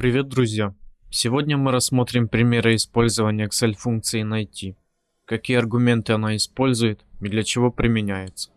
Привет, друзья! Сегодня мы рассмотрим примеры использования Excel функции найти, какие аргументы она использует и для чего применяется.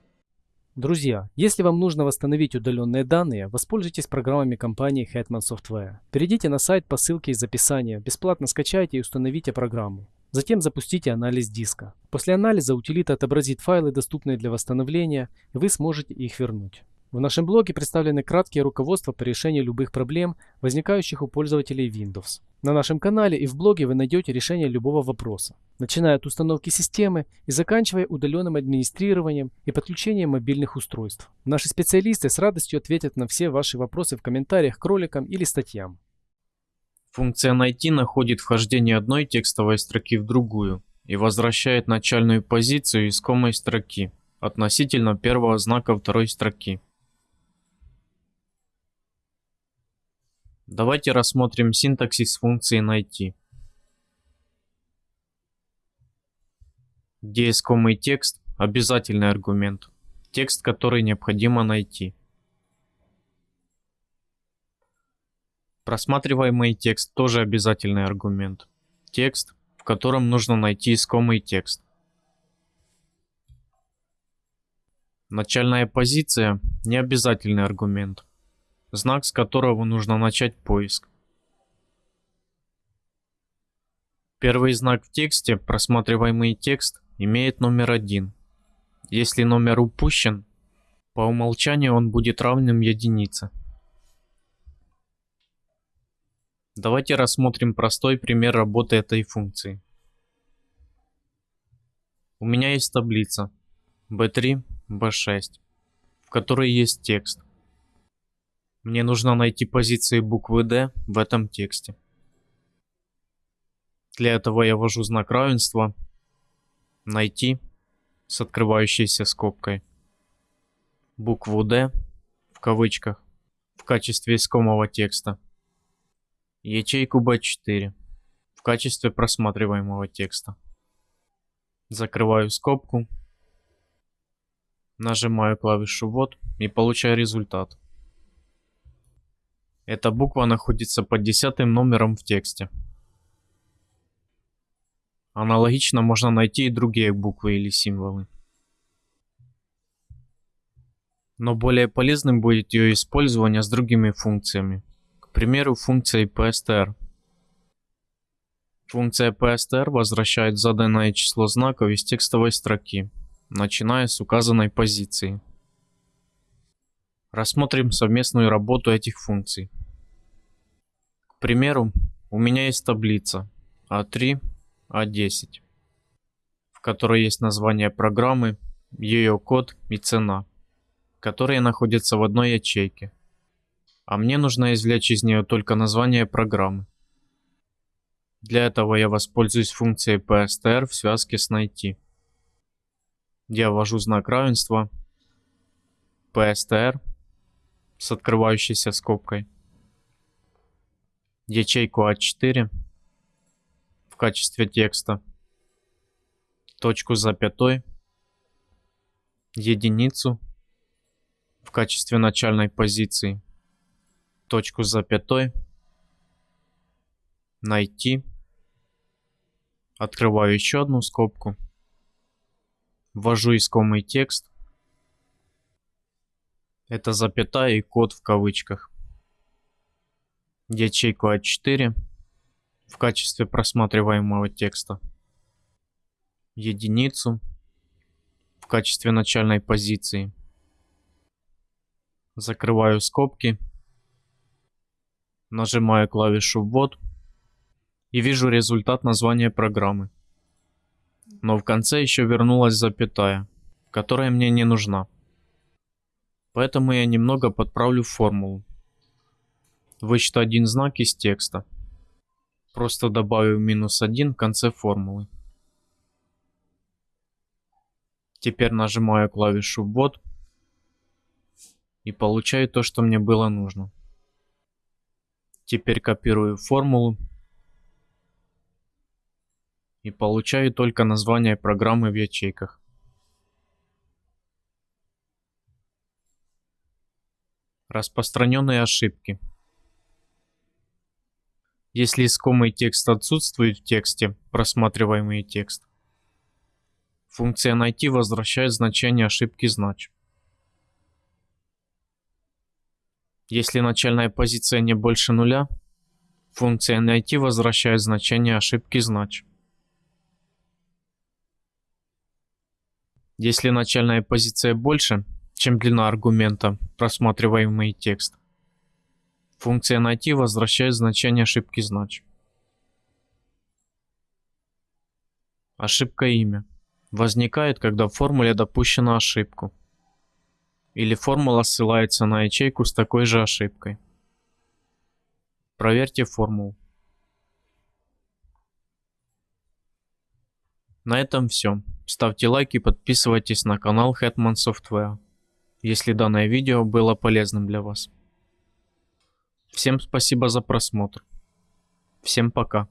Друзья, если вам нужно восстановить удаленные данные, воспользуйтесь программами компании Hetman Software. Перейдите на сайт по ссылке из описания, бесплатно скачайте и установите программу. Затем запустите анализ диска. После анализа утилита отобразит файлы, доступные для восстановления, и вы сможете их вернуть. В нашем блоге представлены краткие руководства по решению любых проблем, возникающих у пользователей Windows. На нашем канале и в блоге вы найдете решение любого вопроса, начиная от установки системы и заканчивая удаленным администрированием и подключением мобильных устройств. Наши специалисты с радостью ответят на все ваши вопросы в комментариях к роликам или статьям. Функция найти находит вхождение одной текстовой строки в другую и возвращает начальную позицию искомой строки относительно первого знака второй строки. Давайте рассмотрим синтаксис функции найти. Где искомый текст – обязательный аргумент. Текст, который необходимо найти. Просматриваемый текст тоже обязательный аргумент. Текст, в котором нужно найти искомый текст. Начальная позиция – необязательный аргумент знак с которого нужно начать поиск. Первый знак в тексте, просматриваемый текст, имеет номер 1. Если номер упущен, по умолчанию он будет равным единице. Давайте рассмотрим простой пример работы этой функции. У меня есть таблица B3, B6, в которой есть текст. Мне нужно найти позиции буквы D в этом тексте. Для этого я ввожу знак равенства «Найти» с открывающейся скобкой букву D в кавычках в качестве искомого текста, ячейку B4 в качестве просматриваемого текста. Закрываю скобку, нажимаю клавишу «Ввод» и получаю результат. Эта буква находится под десятым номером в тексте. Аналогично можно найти и другие буквы или символы. Но более полезным будет ее использование с другими функциями. К примеру, функцией PSTR. Функция PSTR возвращает заданное число знаков из текстовой строки, начиная с указанной позиции. Рассмотрим совместную работу этих функций. К примеру, у меня есть таблица А3, А10, в которой есть название программы, ее код и цена, которые находятся в одной ячейке. А мне нужно извлечь из нее только название программы. Для этого я воспользуюсь функцией PSTR в связке с найти. Я ввожу знак равенства PSTR с открывающейся скобкой. Ячейку А4 в качестве текста. Точку запятой. Единицу в качестве начальной позиции. Точку запятой. Найти. Открываю еще одну скобку. Ввожу искомый текст. Это запятая и код в кавычках. Ячейку А4 в качестве просматриваемого текста. Единицу в качестве начальной позиции. Закрываю скобки. Нажимаю клавишу ввод. И вижу результат названия программы. Но в конце еще вернулась запятая, которая мне не нужна. Поэтому я немного подправлю формулу. Вычту один знак из текста. Просто добавив минус 1 в конце формулы. Теперь нажимаю клавишу ввод и получаю то, что мне было нужно. Теперь копирую формулу и получаю только название программы в ячейках. Распространенные ошибки. Если искомый текст отсутствует в тексте, просматриваемый текст, функция найти возвращает значение ошибки знач. Если начальная позиция не больше нуля, функция найти возвращает значение ошибки знач. Если начальная позиция больше, чем длина аргумента, просматриваемый текст, функция найти возвращает значение ошибки знач. Ошибка имя возникает, когда в формуле допущена ошибку. Или формула ссылается на ячейку с такой же ошибкой. Проверьте формулу. На этом все. Ставьте лайк и подписывайтесь на канал Hetman Software, если данное видео было полезным для вас. Всем спасибо за просмотр. Всем пока.